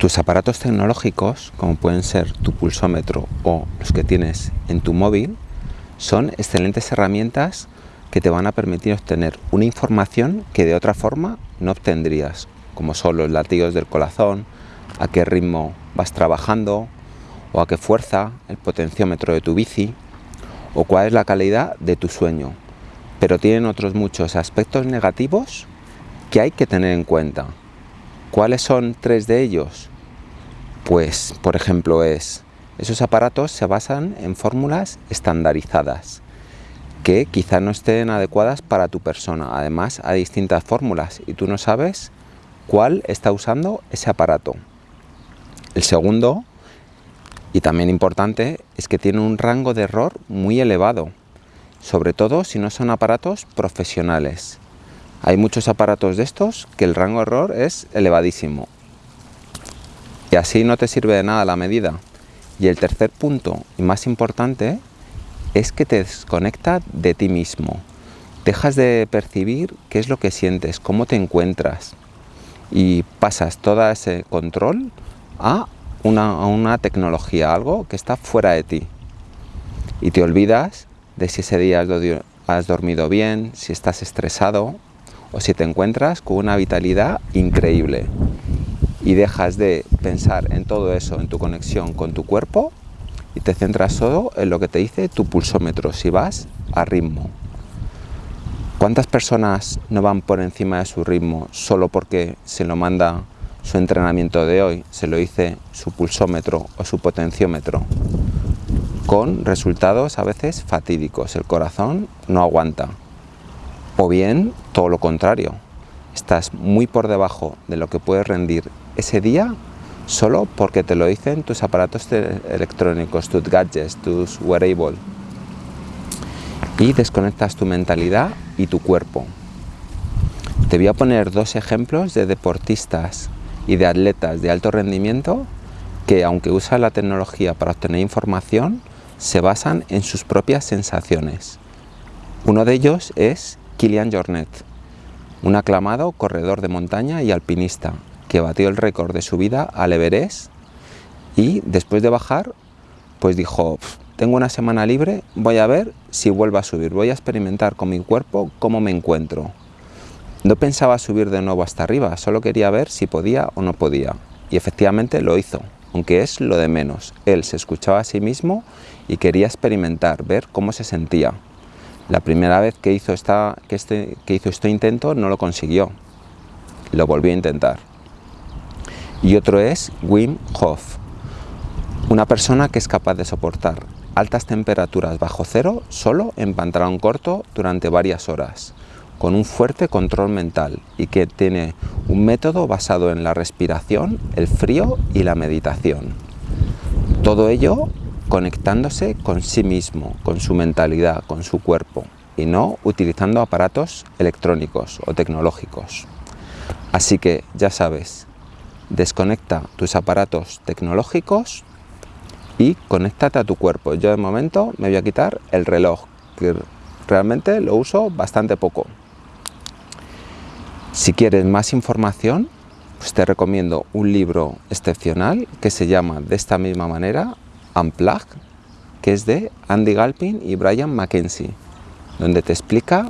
Tus aparatos tecnológicos, como pueden ser tu pulsómetro o los que tienes en tu móvil, son excelentes herramientas que te van a permitir obtener una información que de otra forma no obtendrías, como son los latidos del corazón, a qué ritmo vas trabajando o a qué fuerza, el potenciómetro de tu bici o cuál es la calidad de tu sueño. Pero tienen otros muchos aspectos negativos que hay que tener en cuenta. ¿Cuáles son tres de ellos? Pues, por ejemplo, es esos aparatos se basan en fórmulas estandarizadas que quizá no estén adecuadas para tu persona. Además, hay distintas fórmulas y tú no sabes cuál está usando ese aparato. El segundo, y también importante, es que tiene un rango de error muy elevado, sobre todo si no son aparatos profesionales. Hay muchos aparatos de estos que el rango de error es elevadísimo. Y así no te sirve de nada la medida. Y el tercer punto, y más importante, es que te desconecta de ti mismo. Dejas de percibir qué es lo que sientes, cómo te encuentras y pasas todo ese control a una, tecnología, algo que está fuera de ti. Y te olvidas de si ese día has dormido bien, si estás estresado o si te encuentras con una vitalidad increíble. Y dejas de pensar en todo eso, en tu conexión con tu cuerpo y te centras solo en lo que te dice tu pulsómetro, si vas a ritmo. ¿Cuántas personas no van por encima de su ritmo solo porque se lo manda su entrenamiento de hoy, se lo dice su pulsómetro o su potenciómetro? Con resultados a veces fatídicos, el corazón no aguanta. O bien todo lo contrario, estás muy por debajo de lo que puedes rendir ese día solo porque te lo dicen tus aparatos electrónicos, tus gadgets, tus wearables. Y desconectas tu mentalidad y tu cuerpo. Te voy a poner dos ejemplos de deportistas y de atletas de alto rendimiento que aunque usan la tecnología para obtener información, se basan en sus propias sensaciones. Uno de ellos es Kilian Jornet, un aclamado corredor de montaña y alpinista, que batió el récord de su vida al Everest y después de bajar, pues dijo, tengo una semana libre, voy a ver si vuelvo a subir, voy a experimentar con mi cuerpo cómo me encuentro. No pensaba subir de nuevo hasta arriba, solo quería ver si podía o no podía. Y efectivamente lo hizo, aunque es lo de menos. Él se escuchaba a sí mismo y quería experimentar, ver cómo se sentía. La primera vez que hizo, esta, que este, que hizo este intento no lo consiguió. Lo volvió a intentar y otro es Wim Hof, una persona que es capaz de soportar altas temperaturas bajo cero solo en pantalón corto durante varias horas, con un fuerte control mental y que tiene un método basado en la respiración, el frío y la meditación. Todo ello conectándose con sí mismo, con su mentalidad, con su cuerpo y no utilizando aparatos electrónicos o tecnológicos. Así que ya sabes, desconecta tus aparatos tecnológicos y conéctate a tu cuerpo. Yo de momento me voy a quitar el reloj, que realmente lo uso bastante poco. Si quieres más información, pues te recomiendo un libro excepcional que se llama de esta misma manera, Unplug, que es de Andy Galpin y Brian Mackenzie, donde te explica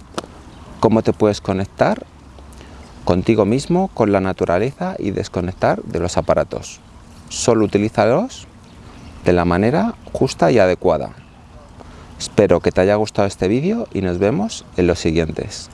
cómo te puedes conectar contigo mismo, con la naturaleza y desconectar de los aparatos. Solo utilízalos de la manera justa y adecuada. Espero que te haya gustado este vídeo y nos vemos en los siguientes.